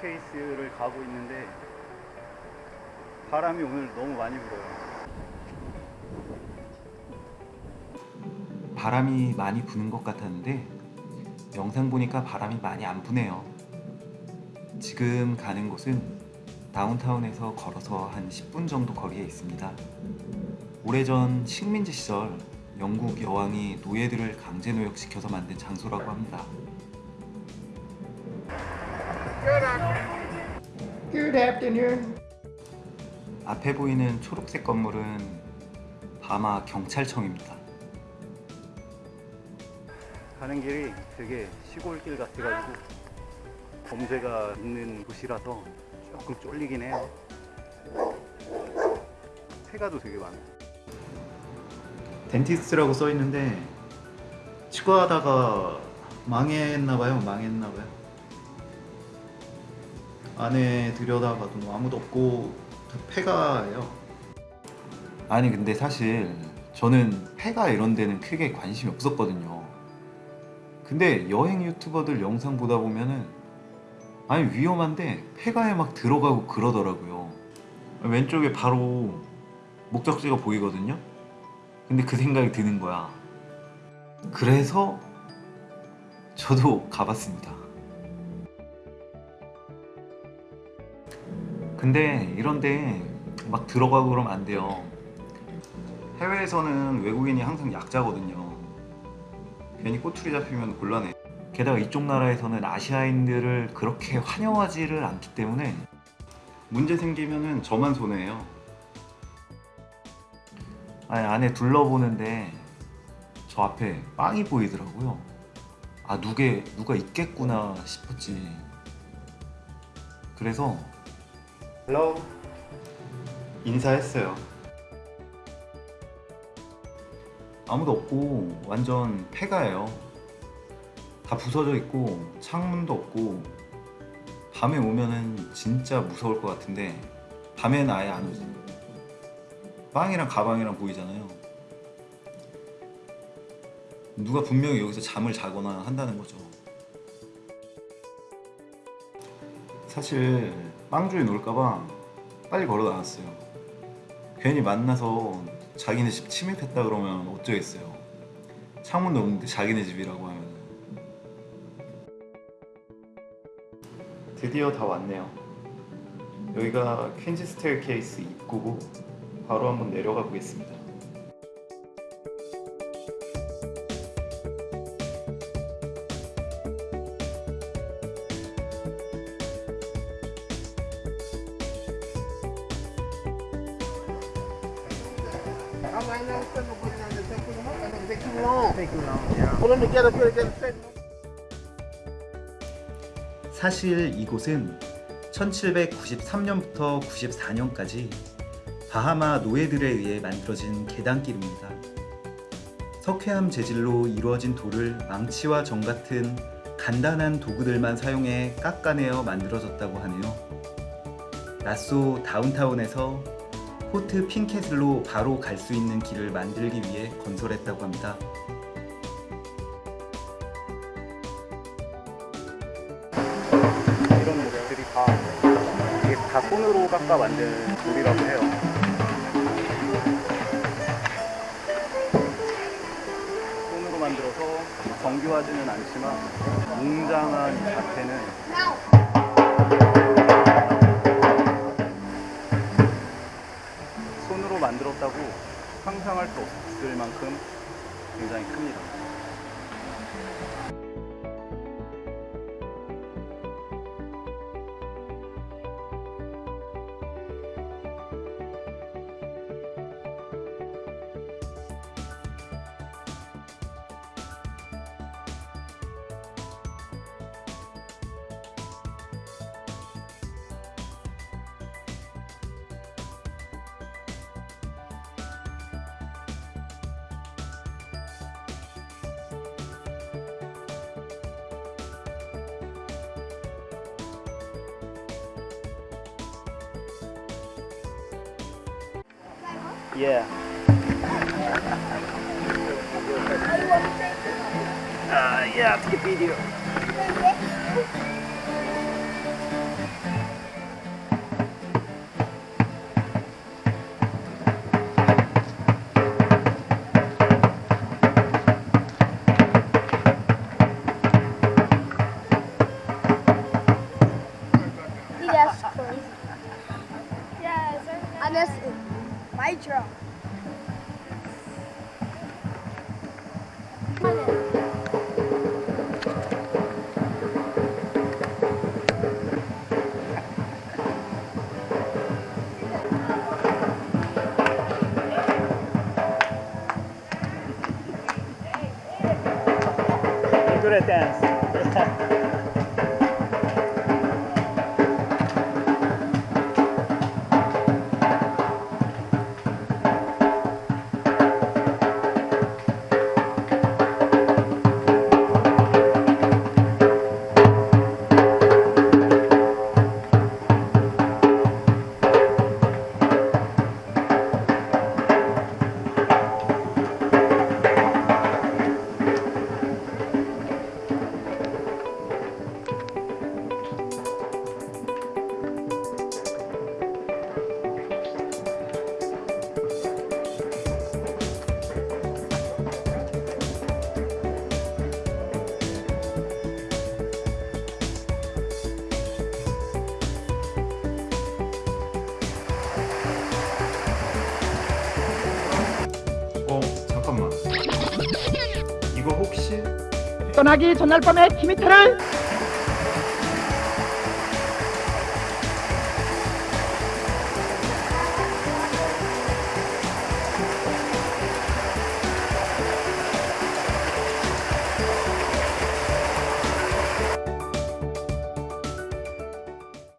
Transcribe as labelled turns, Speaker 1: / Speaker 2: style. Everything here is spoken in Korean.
Speaker 1: 스테어케이스를 가고 있는데 바람이 오늘 너무 많이 불어요.
Speaker 2: 바람이 많이 부는 것 같았는데 영상 보니까 바람이 많이 안 부네요. 지금 가는 곳은 다운타운에서 걸어서 한 10분 정도 거리에 있습니다. 오래전 식민지 시절 영국 여왕이 노예들을 강제 노역시켜서 만든 장소라고 합니다.
Speaker 3: Good afternoon.
Speaker 2: 앞에 보이는 초록색 건물은 바마 경찰청입니다.
Speaker 1: 가는 길이 되게 시골길 같아가지고 범죄가 있는 곳이라서 조금 쫄리긴 해요. 새가도 되게 많아요.
Speaker 2: 덴티스트라고 써 있는데 치과하다가 망했나봐요. 망했나봐요. 안에 들여다봐도 아무도 없고 다 폐가예요. 아니 근데 사실 저는 폐가 이런 데는 크게 관심이 없었거든요. 근데 여행 유튜버들 영상 보다 보면은 아니 위험한데 폐가에 막 들어가고 그러더라고요. 왼쪽에 바로 목적지가 보이거든요. 근데 그 생각이 드는 거야. 그래서 저도 가봤습니다. 근데 이런데 막 들어가고 그러면 안 돼요. 해외에서는 외국인이 항상 약자거든요. 괜히 꼬투리 잡히면 곤란해. 게다가 이쪽 나라에서는 아시아인들을 그렇게 환영하지를 않기 때문에 문제 생기면은 저만 손해예요. 아니 안에 둘러보는데 저 앞에 빵이 보이더라고요. 아 누게 누가 있겠구나 싶었지. 그래서 hello 인사했어요. 아무도 없고 완전 폐가예요. 다 부서져 있고 창문도 없고 밤에 오면은 진짜 무서울 것 같은데 밤에는 아예 안 오지. 빵이랑 가방이랑 보이잖아요. 누가 분명히 여기서 잠을 자거나 한다는 거죠. 사실 빵주에 놀까봐 빨리 걸어 나왔어요. 괜히 만나서 자기네 집 침입했다 그러면 어쩌겠어요. 창문도 없는데 자기네 집이라고 하면. 드디어 다 왔네요. 여기가 퀸즈 스테어케이스 입구고 바로 한번 내려가 보겠습니다. 사실 이곳은 1793년부터 94년까지 바하마 노예들에 의해 만들어진 계단길입니다. 석회암 재질로 이루어진 돌을 망치와 정 같은 간단한 도구들만 사용해 깎아내어 만들어졌다고 하네요. 나소 다운타운에서 포트 핑캐슬로 바로 갈 수 있는 길을 만들기 위해 건설했다고 합니다.
Speaker 1: 이런 모습들이 다 이게 다 손으로 깎아 만든 돌이라고 해요. 손으로 만들어서 정교하지는 않지만 웅장한 이 자태는 만들었다고 상상할 수 없을 만큼 굉장히 큽니다. Yeah. Uh, yeah, take a video.
Speaker 2: duretense.
Speaker 4: 떠나기 전날 밤에 키미테를